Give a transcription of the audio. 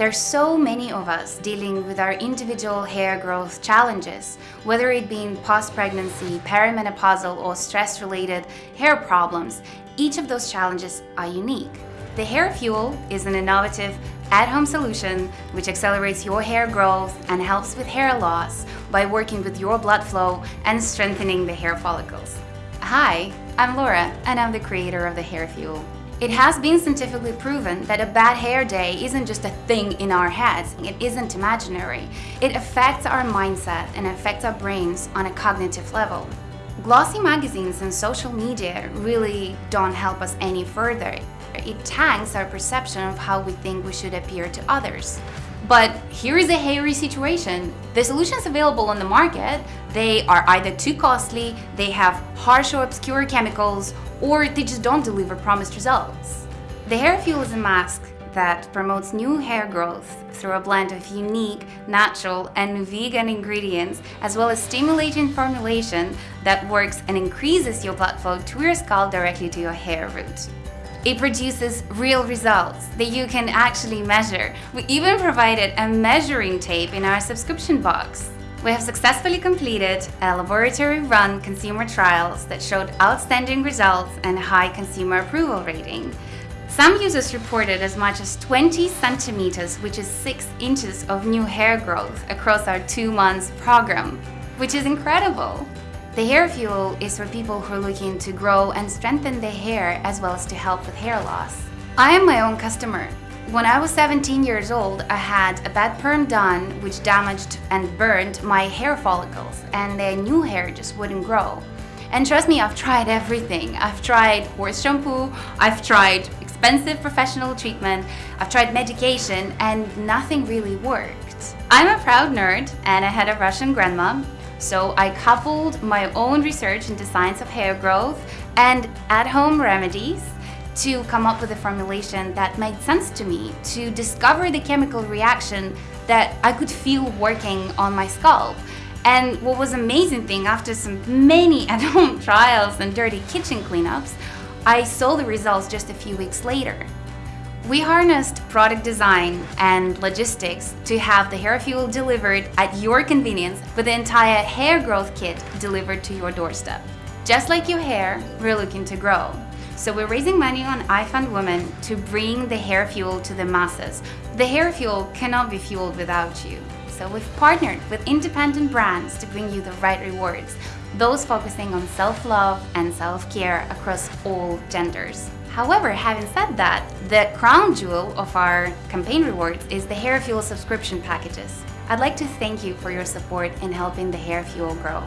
There's so many of us dealing with our individual hair growth challenges, whether it being post-pregnancy, perimenopausal or stress-related hair problems. Each of those challenges are unique. The Hair Fuel is an innovative at-home solution which accelerates your hair growth and helps with hair loss by working with your blood flow and strengthening the hair follicles. Hi, I'm Laura and I'm the creator of the Hair Fuel. It has been scientifically proven that a bad hair day isn't just a thing in our heads, it isn't imaginary. It affects our mindset and affects our brains on a cognitive level. Glossy magazines and social media really don't help us any further. It tanks our perception of how we think we should appear to others. But here is a hairy situation. The solutions available on the market, they are either too costly, they have harsh or obscure chemicals, or they just don't deliver promised results. The Hair Fuel is a mask that promotes new hair growth through a blend of unique, natural and vegan ingredients as well as stimulating formulation that works and increases your blood flow to your scalp directly to your hair root. It produces real results that you can actually measure. We even provided a measuring tape in our subscription box. We have successfully completed a laboratory-run consumer trials that showed outstanding results and high consumer approval rating. Some users reported as much as 20 centimeters, which is 6 inches of new hair growth across our two months program, which is incredible. The Hair Fuel is for people who are looking to grow and strengthen their hair as well as to help with hair loss. I am my own customer. When I was 17 years old, I had a bad perm done which damaged and burned my hair follicles and the new hair just wouldn't grow. And trust me, I've tried everything. I've tried horse shampoo, I've tried expensive professional treatment, I've tried medication, and nothing really worked. I'm a proud nerd and I had a Russian grandma so I coupled my own research into science of hair growth and at-home remedies to come up with a formulation that made sense to me, to discover the chemical reaction that I could feel working on my scalp. And what was amazing thing, after some many at-home trials and dirty kitchen cleanups, I saw the results just a few weeks later. We harnessed product design and logistics to have the hair fuel delivered at your convenience with the entire hair growth kit delivered to your doorstep. Just like your hair, we're looking to grow. So we're raising money on IFundWomen to bring the hair fuel to the masses. The hair fuel cannot be fueled without you. So we've partnered with independent brands to bring you the right rewards, those focusing on self-love and self-care across all genders. However, having said that, the crown jewel of our campaign rewards is the Hair Fuel subscription packages. I'd like to thank you for your support in helping the Hair Fuel grow.